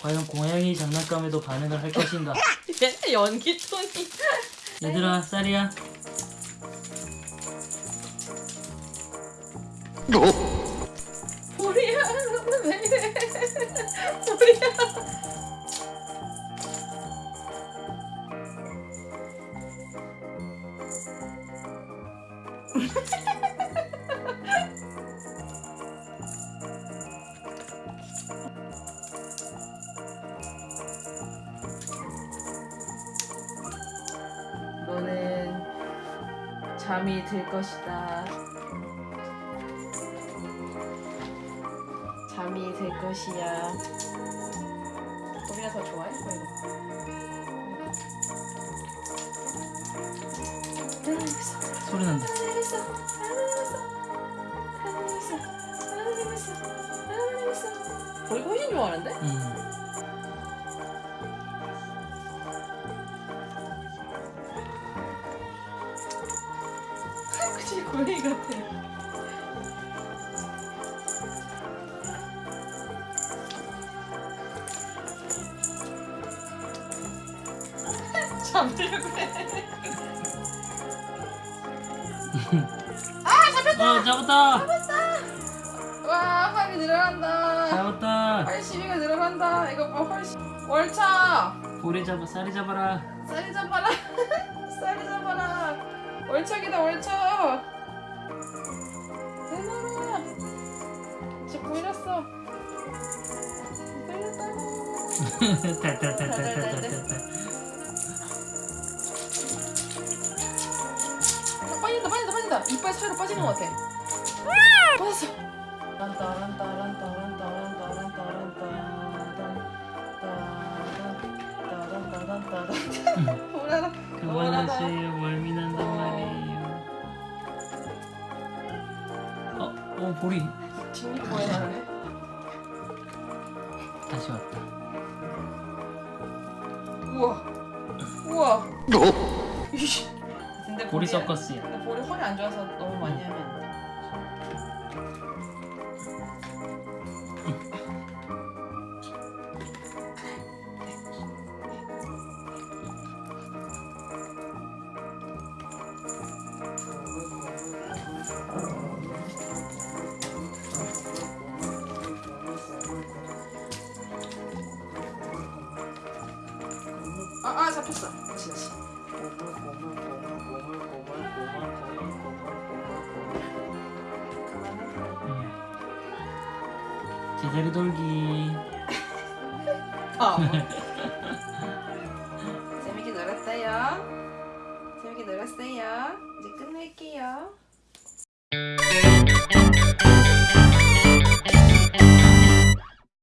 과연 고양이 장난감에도 반응을 할 것인가? 얘 연기 톤이. 얘들아 쌀이야 보리야, 왜 이래? 보리야. 너는 잠이 들 것이다. 잠이 들 것이야. 우리가 더 좋아해? 보이가. 소리 난다 보이가 훨씬 좋아하는데? 음. 그치 고양이 같아. 잡으려고 해. 어 잡았다 와 활이 늘어난다. 잡았다 활 시비가 늘어난다. 이거 봐 활. 월차. 고래 잡아 쌀이 잡아라 쌀이 잡아라. 쌀이 잡아라. 월척이다 월척. 대나라. 쟤 보이렸어. 빠진다 빠진다 빠진다. 이빨 사이로 빠지는 것 같아. 빠졌어. 뭐라라 그만하세요 멀미난단 어? 어 보리 뒷니꺼에 나네. 다시 왔다 우와 우와. 이씨. 근데 보리 서커스야 근데 볼이 허리 안 좋아서 너무 많이 하면 잡혔어. 다시 다시. 음. 제자리 돌기 아. 재밌게 놀았어요. 재밌게 놀았어요. 이제 끝낼게요.